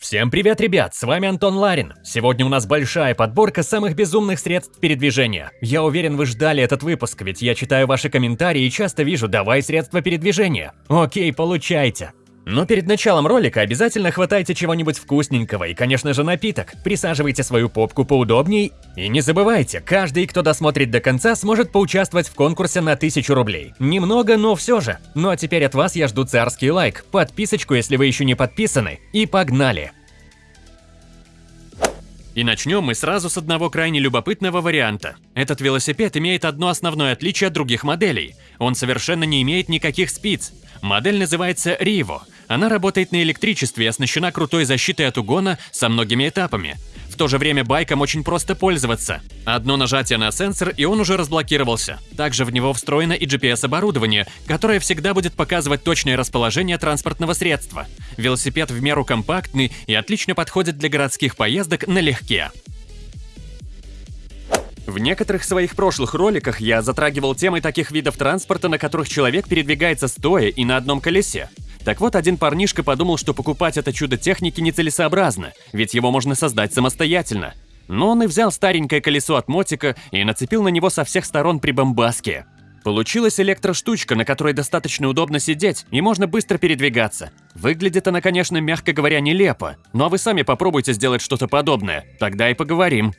Всем привет, ребят, с вами Антон Ларин. Сегодня у нас большая подборка самых безумных средств передвижения. Я уверен, вы ждали этот выпуск, ведь я читаю ваши комментарии и часто вижу «давай средства передвижения». Окей, получайте. Но перед началом ролика обязательно хватайте чего-нибудь вкусненького и, конечно же, напиток. Присаживайте свою попку поудобней. И не забывайте, каждый, кто досмотрит до конца, сможет поучаствовать в конкурсе на 1000 рублей. Немного, но все же. Ну а теперь от вас я жду царский лайк, подписочку, если вы еще не подписаны, и погнали! И начнем мы сразу с одного крайне любопытного варианта. Этот велосипед имеет одно основное отличие от других моделей. Он совершенно не имеет никаких спиц. Модель называется Rivo. Она работает на электричестве и оснащена крутой защитой от угона со многими этапами. В то же время байком очень просто пользоваться. Одно нажатие на сенсор, и он уже разблокировался. Также в него встроено и GPS-оборудование, которое всегда будет показывать точное расположение транспортного средства. Велосипед в меру компактный и отлично подходит для городских поездок налегке. В некоторых своих прошлых роликах я затрагивал темы таких видов транспорта, на которых человек передвигается стоя и на одном колесе. Так вот, один парнишка подумал, что покупать это чудо техники нецелесообразно, ведь его можно создать самостоятельно. Но он и взял старенькое колесо от мотика и нацепил на него со всех сторон прибамбаски. Получилась электроштучка, на которой достаточно удобно сидеть и можно быстро передвигаться. Выглядит она, конечно, мягко говоря, нелепо, но вы сами попробуйте сделать что-то подобное, тогда и поговорим.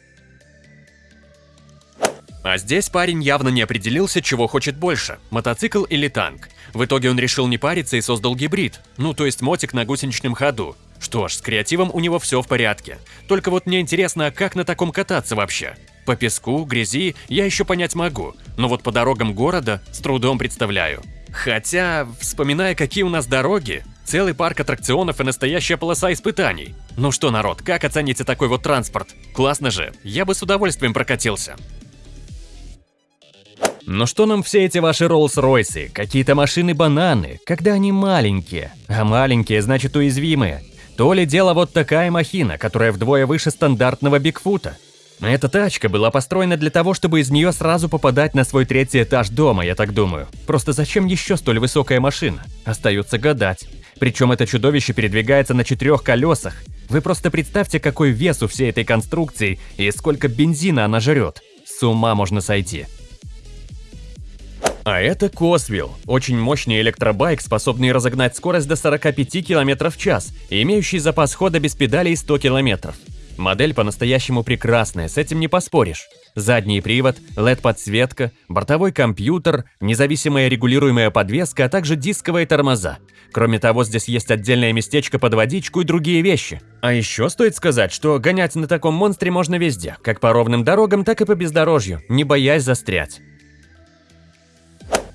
А здесь парень явно не определился, чего хочет больше – мотоцикл или танк. В итоге он решил не париться и создал гибрид, ну то есть мотик на гусеничном ходу. Что ж, с креативом у него все в порядке. Только вот мне интересно, а как на таком кататься вообще? По песку, грязи я еще понять могу, но вот по дорогам города с трудом представляю. Хотя, вспоминая, какие у нас дороги, целый парк аттракционов и настоящая полоса испытаний. Ну что, народ, как оцените такой вот транспорт? Классно же, я бы с удовольствием прокатился. Но что нам все эти ваши Роллс-Ройсы, какие-то машины-бананы, когда они маленькие? А маленькие значит уязвимые. То ли дело вот такая махина, которая вдвое выше стандартного Бигфута. Эта тачка была построена для того, чтобы из нее сразу попадать на свой третий этаж дома, я так думаю. Просто зачем еще столь высокая машина? Остается гадать. Причем это чудовище передвигается на четырех колесах. Вы просто представьте, какой вес у всей этой конструкции и сколько бензина она жрет. С ума можно сойти. А это Косвилл, очень мощный электробайк, способный разогнать скорость до 45 км в час и имеющий запас хода без педалей 100 км. Модель по-настоящему прекрасная, с этим не поспоришь. Задний привод, LED-подсветка, бортовой компьютер, независимая регулируемая подвеска, а также дисковые тормоза. Кроме того, здесь есть отдельное местечко под водичку и другие вещи. А еще стоит сказать, что гонять на таком монстре можно везде, как по ровным дорогам, так и по бездорожью, не боясь застрять.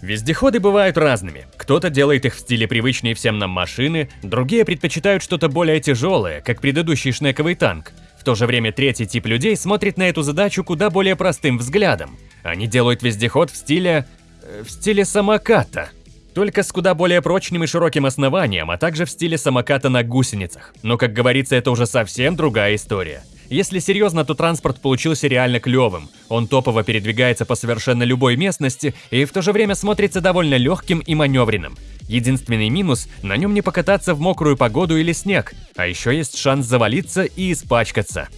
Вездеходы бывают разными. Кто-то делает их в стиле привычной всем нам машины, другие предпочитают что-то более тяжелое, как предыдущий шнековый танк. В то же время третий тип людей смотрит на эту задачу куда более простым взглядом. Они делают вездеход в стиле... Э, в стиле самоката. Только с куда более прочным и широким основанием, а также в стиле самоката на гусеницах. Но, как говорится, это уже совсем другая история. Если серьезно, то транспорт получился реально клевым. Он топово передвигается по совершенно любой местности и в то же время смотрится довольно легким и маневренным. Единственный минус – на нем не покататься в мокрую погоду или снег, а еще есть шанс завалиться и испачкаться.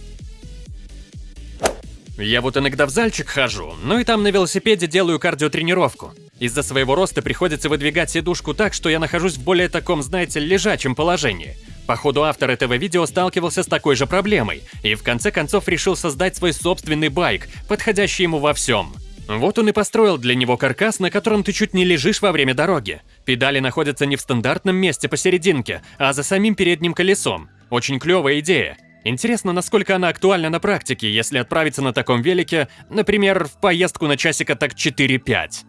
Я вот иногда в зальчик хожу, ну и там на велосипеде делаю кардиотренировку. Из-за своего роста приходится выдвигать сидушку так, что я нахожусь в более таком, знаете, лежачем положении – Походу, автор этого видео сталкивался с такой же проблемой и в конце концов решил создать свой собственный байк, подходящий ему во всем. Вот он и построил для него каркас, на котором ты чуть не лежишь во время дороги. Педали находятся не в стандартном месте посерединке, а за самим передним колесом. Очень клевая идея. Интересно, насколько она актуальна на практике, если отправиться на таком велике, например, в поездку на часика так 4-5.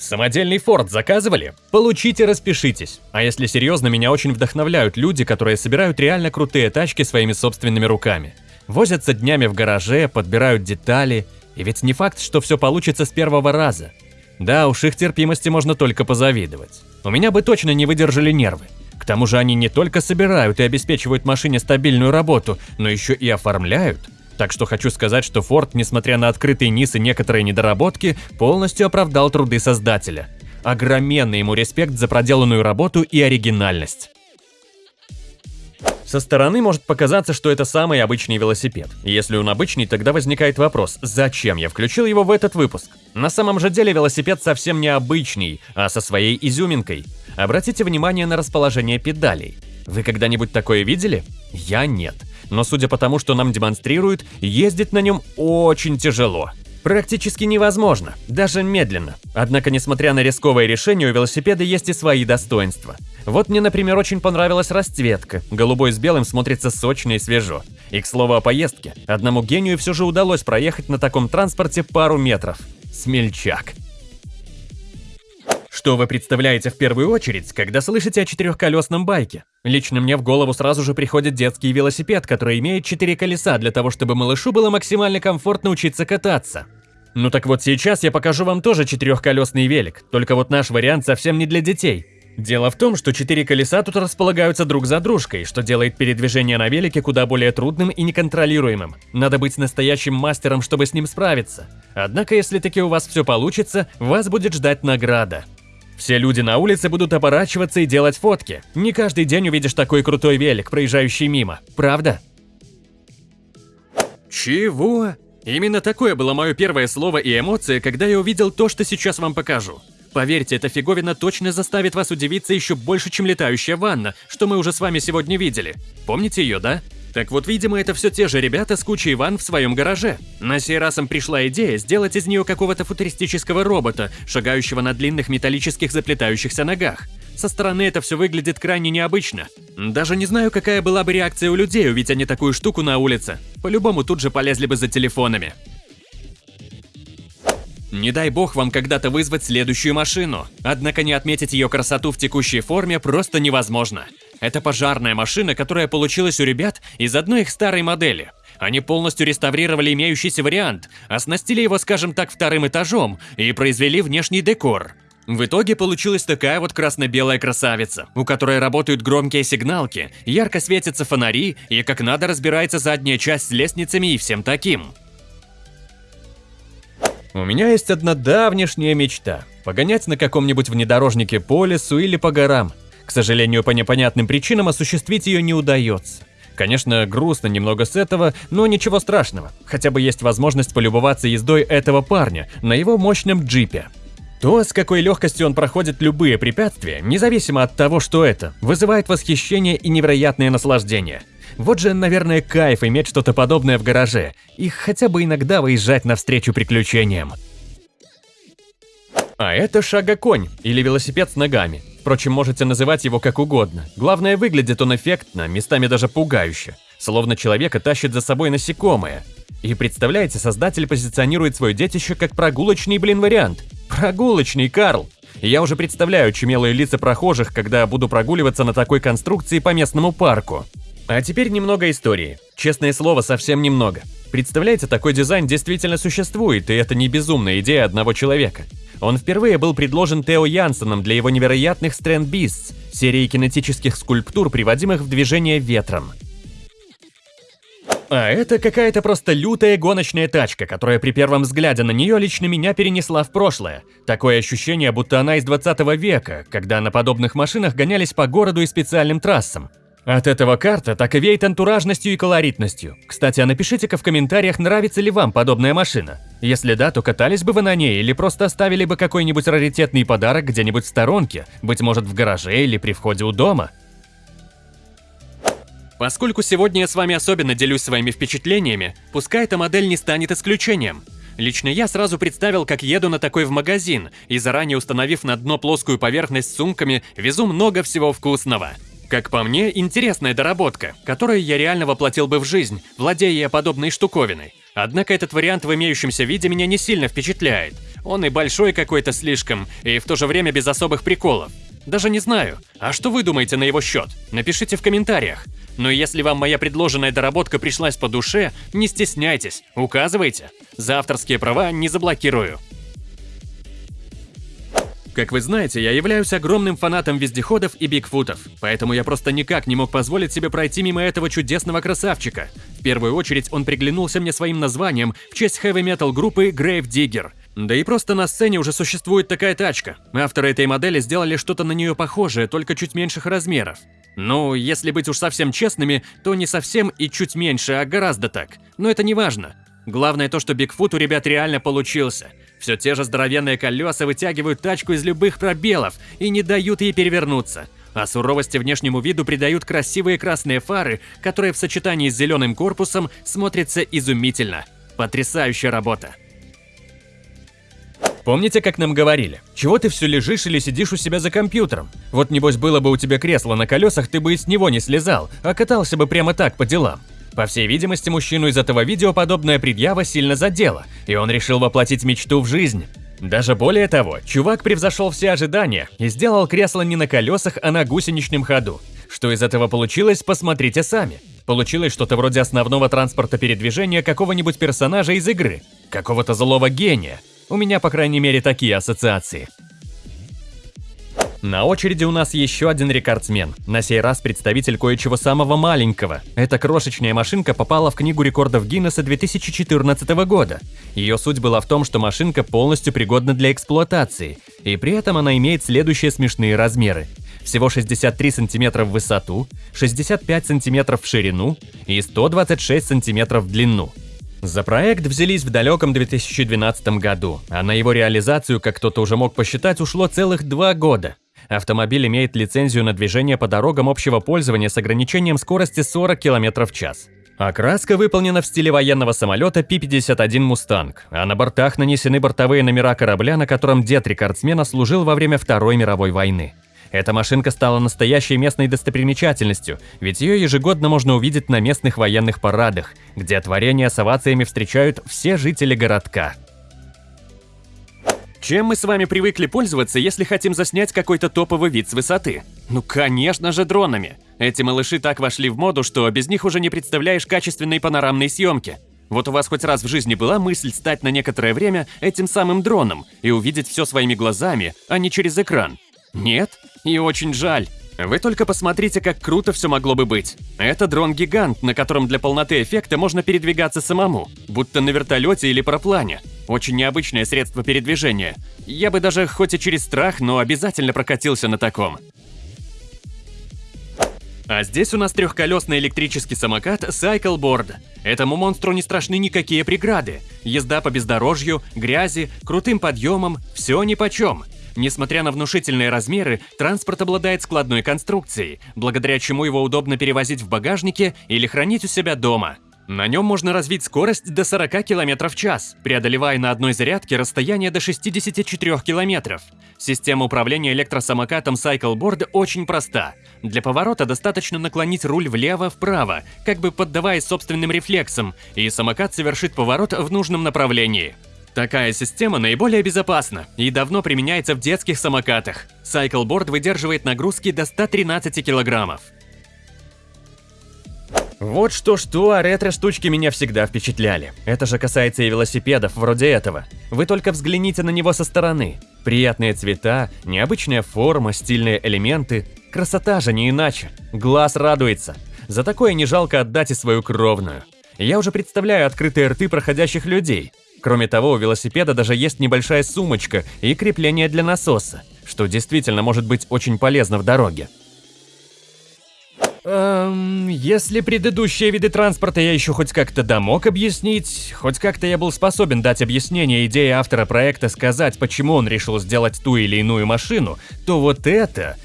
Самодельный форт заказывали? Получите, распишитесь. А если серьезно, меня очень вдохновляют люди, которые собирают реально крутые тачки своими собственными руками. Возятся днями в гараже, подбирают детали. И ведь не факт, что все получится с первого раза. Да, уж их терпимости можно только позавидовать. У меня бы точно не выдержали нервы. К тому же они не только собирают и обеспечивают машине стабильную работу, но еще и оформляют. Так что хочу сказать, что Ford, несмотря на открытый низ и некоторые недоработки, полностью оправдал труды создателя. Огроменный ему респект за проделанную работу и оригинальность. Со стороны может показаться, что это самый обычный велосипед. Если он обычный, тогда возникает вопрос, зачем я включил его в этот выпуск? На самом же деле велосипед совсем не обычный, а со своей изюминкой. Обратите внимание на расположение педалей. Вы когда-нибудь такое видели? Я нет. Но судя по тому, что нам демонстрируют, ездить на нем очень тяжело. Практически невозможно, даже медленно. Однако, несмотря на рисковое решение, у велосипеда есть и свои достоинства. Вот мне, например, очень понравилась расцветка. Голубой с белым смотрится сочно и свежо. И, к слову о поездке, одному гению все же удалось проехать на таком транспорте пару метров. Смельчак. Что вы представляете в первую очередь, когда слышите о четырехколесном байке? Лично мне в голову сразу же приходит детский велосипед, который имеет четыре колеса для того, чтобы малышу было максимально комфортно учиться кататься. Ну так вот сейчас я покажу вам тоже четырехколесный велик, только вот наш вариант совсем не для детей. Дело в том, что четыре колеса тут располагаются друг за дружкой, что делает передвижение на велике куда более трудным и неконтролируемым. Надо быть настоящим мастером, чтобы с ним справиться. Однако, если таки у вас все получится, вас будет ждать награда. Все люди на улице будут оборачиваться и делать фотки. Не каждый день увидишь такой крутой велик, проезжающий мимо. Правда? Чего? Именно такое было мое первое слово и эмоция, когда я увидел то, что сейчас вам покажу. Поверьте, эта фиговина точно заставит вас удивиться еще больше, чем летающая ванна, что мы уже с вами сегодня видели. Помните ее, да? Так вот, видимо, это все те же ребята с кучей ванн в своем гараже. На сей раз им пришла идея сделать из нее какого-то футуристического робота, шагающего на длинных металлических заплетающихся ногах. Со стороны это все выглядит крайне необычно. Даже не знаю, какая была бы реакция у людей, увидеть они такую штуку на улице. По-любому тут же полезли бы за телефонами. Не дай бог вам когда-то вызвать следующую машину. Однако не отметить ее красоту в текущей форме просто невозможно. Это пожарная машина, которая получилась у ребят из одной их старой модели. Они полностью реставрировали имеющийся вариант, оснастили его, скажем так, вторым этажом и произвели внешний декор. В итоге получилась такая вот красно-белая красавица, у которой работают громкие сигналки, ярко светятся фонари и как надо разбирается задняя часть с лестницами и всем таким. У меня есть одна давнешняя мечта – погонять на каком-нибудь внедорожнике по лесу или по горам – к сожалению, по непонятным причинам осуществить ее не удается. Конечно, грустно немного с этого, но ничего страшного. Хотя бы есть возможность полюбоваться ездой этого парня на его мощном джипе. То, с какой легкостью он проходит любые препятствия, независимо от того, что это, вызывает восхищение и невероятное наслаждение. Вот же, наверное, кайф иметь что-то подобное в гараже и хотя бы иногда выезжать навстречу приключениям. А это шага-конь или велосипед с ногами. Впрочем, можете называть его как угодно. Главное, выглядит он эффектно, местами даже пугающе. Словно человека тащит за собой насекомое. И представляете, создатель позиционирует свое детище как прогулочный, блин, вариант. Прогулочный, Карл! Я уже представляю чумелые лица прохожих, когда буду прогуливаться на такой конструкции по местному парку. А теперь немного истории. Честное слово, совсем немного. Представляете, такой дизайн действительно существует, и это не безумная идея одного человека. Он впервые был предложен Тео Янсеном для его невероятных Strand Beasts, серии кинетических скульптур, приводимых в движение ветром. А это какая-то просто лютая гоночная тачка, которая при первом взгляде на нее лично меня перенесла в прошлое. Такое ощущение, будто она из 20 века, когда на подобных машинах гонялись по городу и специальным трассам. От этого карта так и веет антуражностью и колоритностью. Кстати, а напишите-ка в комментариях, нравится ли вам подобная машина. Если да, то катались бы вы на ней или просто оставили бы какой-нибудь раритетный подарок где-нибудь в сторонке, быть может в гараже или при входе у дома. Поскольку сегодня я с вами особенно делюсь своими впечатлениями, пускай эта модель не станет исключением. Лично я сразу представил, как еду на такой в магазин, и заранее установив на дно плоскую поверхность с сумками, везу много всего вкусного. Как по мне, интересная доработка, которую я реально воплотил бы в жизнь, владея подобной штуковиной. Однако этот вариант в имеющемся виде меня не сильно впечатляет. Он и большой какой-то слишком, и в то же время без особых приколов. Даже не знаю. А что вы думаете на его счет? Напишите в комментариях. Но если вам моя предложенная доработка пришлась по душе, не стесняйтесь, указывайте. За авторские права не заблокирую. Как вы знаете, я являюсь огромным фанатом вездеходов и бигфутов, поэтому я просто никак не мог позволить себе пройти мимо этого чудесного красавчика. В первую очередь он приглянулся мне своим названием в честь хэви-метал группы Grave Digger. Да и просто на сцене уже существует такая тачка. Авторы этой модели сделали что-то на нее похожее, только чуть меньших размеров. Ну, если быть уж совсем честными, то не совсем и чуть меньше, а гораздо так. Но это не важно. Главное то, что Бигфут у ребят реально получился. Все те же здоровенные колеса вытягивают тачку из любых пробелов и не дают ей перевернуться. А суровости внешнему виду придают красивые красные фары, которые в сочетании с зеленым корпусом смотрятся изумительно. Потрясающая работа. Помните, как нам говорили? Чего ты все лежишь или сидишь у себя за компьютером? Вот небось было бы у тебя кресло на колесах, ты бы и с него не слезал, а катался бы прямо так по делам. По всей видимости, мужчину из этого видео подобная предъява сильно задела, и он решил воплотить мечту в жизнь. Даже более того, чувак превзошел все ожидания и сделал кресло не на колесах, а на гусеничном ходу. Что из этого получилось, посмотрите сами. Получилось что-то вроде основного транспорта передвижения какого-нибудь персонажа из игры, какого-то злого гения. У меня, по крайней мере, такие ассоциации. На очереди у нас еще один рекордсмен, на сей раз представитель кое-чего самого маленького. Эта крошечная машинка попала в книгу рекордов Гиннесса 2014 года. Ее суть была в том, что машинка полностью пригодна для эксплуатации, и при этом она имеет следующие смешные размеры. Всего 63 сантиметра в высоту, 65 сантиметров в ширину и 126 сантиметров в длину. За проект взялись в далеком 2012 году, а на его реализацию, как кто-то уже мог посчитать, ушло целых два года. Автомобиль имеет лицензию на движение по дорогам общего пользования с ограничением скорости 40 км в час. Окраска выполнена в стиле военного самолета Пи-51 «Мустанг», а на бортах нанесены бортовые номера корабля, на котором дед рекордсмена служил во время Второй мировой войны. Эта машинка стала настоящей местной достопримечательностью, ведь ее ежегодно можно увидеть на местных военных парадах, где творения с овациями встречают все жители городка. Чем мы с вами привыкли пользоваться, если хотим заснять какой-то топовый вид с высоты? Ну, конечно же, дронами. Эти малыши так вошли в моду, что без них уже не представляешь качественной панорамной съемки. Вот у вас хоть раз в жизни была мысль стать на некоторое время этим самым дроном и увидеть все своими глазами, а не через экран? Нет? И очень жаль. Вы только посмотрите, как круто все могло бы быть. Это дрон-гигант, на котором для полноты эффекта можно передвигаться самому, будто на вертолете или параплане. Очень необычное средство передвижения. Я бы даже, хоть и через страх, но обязательно прокатился на таком. А здесь у нас трехколесный электрический самокат Cycleboard. Этому монстру не страшны никакие преграды. Езда по бездорожью, грязи, крутым подъемам – все нипочем. Несмотря на внушительные размеры, транспорт обладает складной конструкцией, благодаря чему его удобно перевозить в багажнике или хранить у себя дома. На нем можно развить скорость до 40 км в час, преодолевая на одной зарядке расстояние до 64 км. Система управления электросамокатом Cycleboard очень проста. Для поворота достаточно наклонить руль влево-вправо, как бы поддаваясь собственным рефлексам, и самокат совершит поворот в нужном направлении. Такая система наиболее безопасна и давно применяется в детских самокатах. Cycleboard выдерживает нагрузки до 113 килограммов. Вот что-что, а ретро-штучки меня всегда впечатляли. Это же касается и велосипедов, вроде этого. Вы только взгляните на него со стороны. Приятные цвета, необычная форма, стильные элементы. Красота же не иначе. Глаз радуется. За такое не жалко отдать и свою кровную. Я уже представляю открытые рты проходящих людей. Кроме того, у велосипеда даже есть небольшая сумочка и крепление для насоса, что действительно может быть очень полезно в дороге. Эм, если предыдущие виды транспорта я еще хоть как-то домог объяснить, хоть как-то я был способен дать объяснение идеи автора проекта сказать, почему он решил сделать ту или иную машину, то вот это...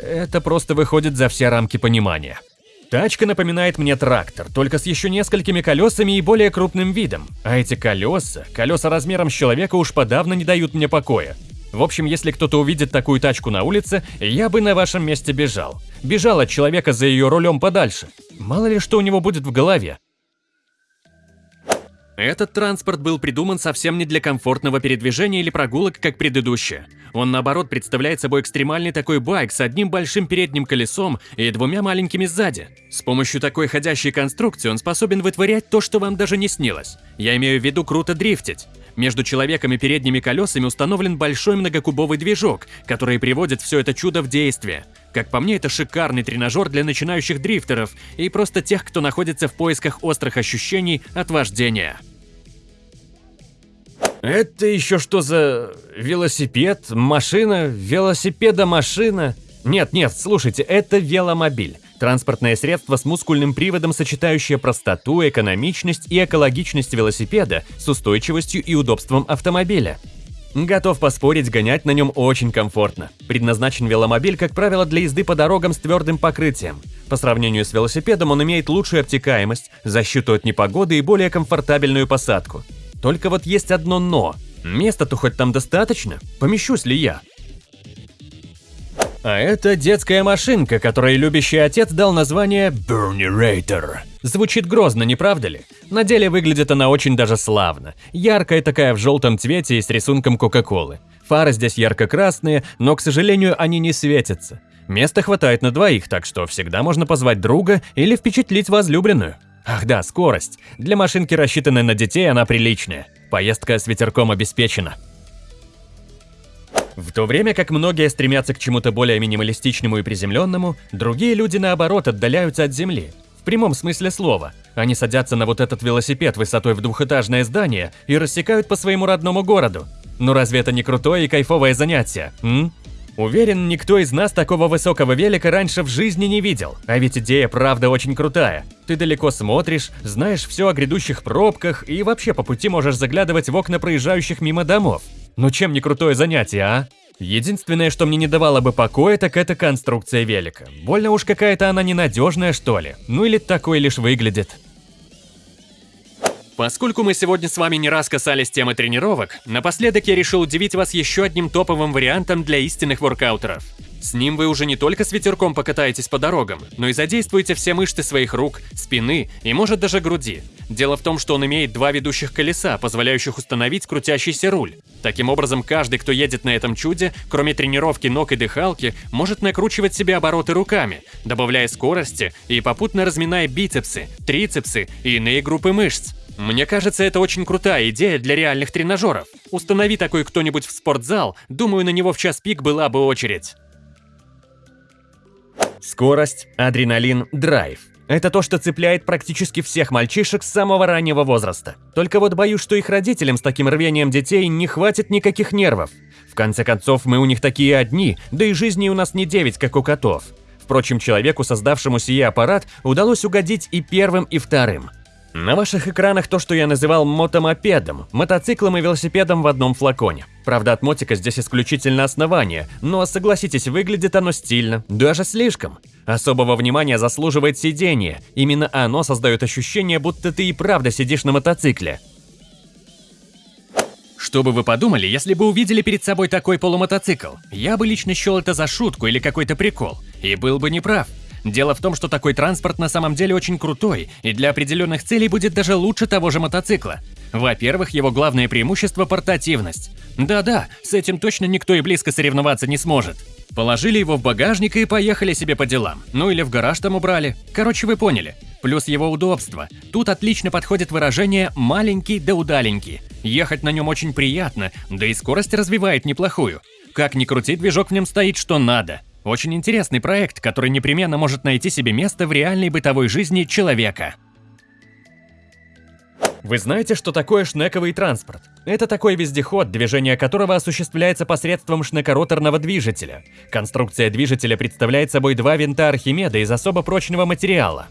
Это просто выходит за все рамки понимания. Тачка напоминает мне трактор, только с еще несколькими колесами и более крупным видом. А эти колеса, колеса размером с человека уж подавно не дают мне покоя. В общем, если кто-то увидит такую тачку на улице, я бы на вашем месте бежал. Бежал от человека за ее рулем подальше. Мало ли что у него будет в голове. Этот транспорт был придуман совсем не для комфортного передвижения или прогулок, как предыдущие. Он, наоборот, представляет собой экстремальный такой байк с одним большим передним колесом и двумя маленькими сзади. С помощью такой ходящей конструкции он способен вытворять то, что вам даже не снилось. Я имею в виду круто дрифтить. Между человеком и передними колесами установлен большой многокубовый движок, который приводит все это чудо в действие. Как по мне, это шикарный тренажер для начинающих дрифтеров и просто тех, кто находится в поисках острых ощущений от вождения. Это еще что за велосипед, машина, велосипеда-машина? Нет, нет, слушайте, это веломобиль. Транспортное средство с мускульным приводом, сочетающее простоту, экономичность и экологичность велосипеда с устойчивостью и удобством автомобиля. Готов поспорить, гонять на нем очень комфортно. Предназначен веломобиль, как правило, для езды по дорогам с твердым покрытием. По сравнению с велосипедом он имеет лучшую обтекаемость, защиту от непогоды и более комфортабельную посадку. Только вот есть одно «но». Места-то хоть там достаточно? Помещусь ли я? А это детская машинка, которой любящий отец дал название Burnerator. Звучит грозно, не правда ли? На деле выглядит она очень даже славно. Яркая такая в желтом цвете и с рисунком Кока-Колы. Фары здесь ярко-красные, но, к сожалению, они не светятся. Места хватает на двоих, так что всегда можно позвать друга или впечатлить возлюбленную. Ах да, скорость. Для машинки, рассчитанной на детей, она приличная. Поездка с ветерком обеспечена. В то время как многие стремятся к чему-то более минималистичному и приземленному, другие люди, наоборот, отдаляются от земли. В прямом смысле слова. Они садятся на вот этот велосипед высотой в двухэтажное здание и рассекают по своему родному городу. Ну разве это не крутое и кайфовое занятие, м? Уверен, никто из нас такого высокого велика раньше в жизни не видел. А ведь идея правда очень крутая. Ты далеко смотришь, знаешь все о грядущих пробках и вообще по пути можешь заглядывать в окна проезжающих мимо домов. Ну чем не крутое занятие, а? Единственное, что мне не давало бы покоя, так это конструкция велика. Больно уж какая-то она ненадежная, что ли. Ну или такой лишь выглядит. Поскольку мы сегодня с вами не раз касались темы тренировок, напоследок я решил удивить вас еще одним топовым вариантом для истинных воркаутеров. С ним вы уже не только с ветерком покатаетесь по дорогам, но и задействуете все мышцы своих рук, спины и может даже груди. Дело в том, что он имеет два ведущих колеса, позволяющих установить крутящийся руль. Таким образом, каждый, кто едет на этом чуде, кроме тренировки ног и дыхалки, может накручивать себе обороты руками, добавляя скорости и попутно разминая бицепсы, трицепсы и иные группы мышц. Мне кажется, это очень крутая идея для реальных тренажеров. Установи такой кто-нибудь в спортзал, думаю, на него в час пик была бы очередь. Скорость, адреналин, драйв. Это то, что цепляет практически всех мальчишек с самого раннего возраста. Только вот боюсь, что их родителям с таким рвением детей не хватит никаких нервов. В конце концов, мы у них такие одни, да и жизни у нас не девять, как у котов. Впрочем, человеку, создавшему сие аппарат, удалось угодить и первым, и вторым. На ваших экранах то, что я называл мотомопедом, мотоциклом и велосипедом в одном флаконе. Правда, от мотика здесь исключительно основание, но, согласитесь, выглядит оно стильно, даже слишком. Особого внимания заслуживает сиденье, именно оно создает ощущение, будто ты и правда сидишь на мотоцикле. Что бы вы подумали, если бы увидели перед собой такой полумотоцикл? Я бы лично счел это за шутку или какой-то прикол, и был бы неправ. Дело в том, что такой транспорт на самом деле очень крутой и для определенных целей будет даже лучше того же мотоцикла. Во-первых, его главное преимущество – портативность. Да-да, с этим точно никто и близко соревноваться не сможет. Положили его в багажник и поехали себе по делам. Ну или в гараж там убрали. Короче, вы поняли. Плюс его удобство. Тут отлично подходит выражение «маленький да удаленький». Ехать на нем очень приятно, да и скорость развивает неплохую. Как ни крути, движок в нем стоит что надо. Очень интересный проект, который непременно может найти себе место в реальной бытовой жизни человека. Вы знаете, что такое шнековый транспорт? Это такой вездеход, движение которого осуществляется посредством шнекороторного движителя. Конструкция движителя представляет собой два винта Архимеда из особо прочного материала.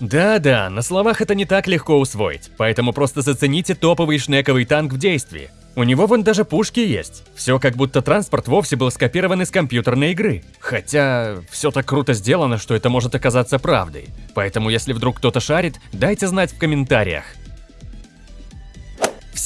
Да-да, на словах это не так легко усвоить, поэтому просто зацените топовый шнековый танк в действии. У него вон даже пушки есть. Все как будто транспорт вовсе был скопирован из компьютерной игры. Хотя, все так круто сделано, что это может оказаться правдой. Поэтому если вдруг кто-то шарит, дайте знать в комментариях.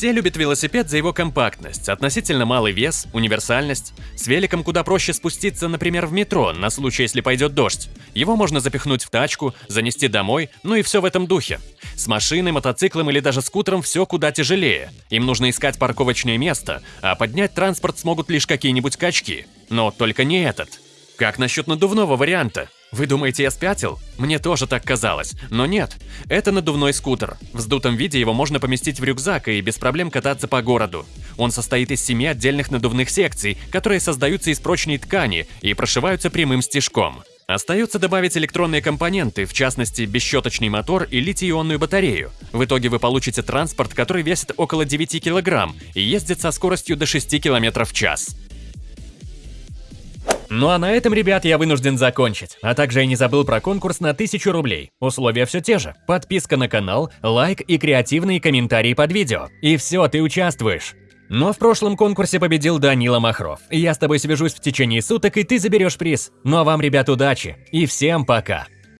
Все любят велосипед за его компактность, относительно малый вес, универсальность. С великом куда проще спуститься, например, в метро, на случай, если пойдет дождь. Его можно запихнуть в тачку, занести домой, ну и все в этом духе. С машиной, мотоциклом или даже скутером все куда тяжелее. Им нужно искать парковочное место, а поднять транспорт смогут лишь какие-нибудь качки. Но только не этот. Как насчет надувного варианта? Вы думаете, я спятил? Мне тоже так казалось, но нет. Это надувной скутер. В сдутом виде его можно поместить в рюкзак и без проблем кататься по городу. Он состоит из семи отдельных надувных секций, которые создаются из прочной ткани и прошиваются прямым стежком. Остается добавить электронные компоненты, в частности, бесщеточный мотор и литий-ионную батарею. В итоге вы получите транспорт, который весит около 9 кг и ездит со скоростью до 6 км в час. Ну а на этом, ребят, я вынужден закончить. А также я не забыл про конкурс на 1000 рублей. Условия все те же. Подписка на канал, лайк и креативные комментарии под видео. И все, ты участвуешь. Но в прошлом конкурсе победил Данила Махров. Я с тобой свяжусь в течение суток, и ты заберешь приз. Ну а вам, ребят, удачи. И всем пока.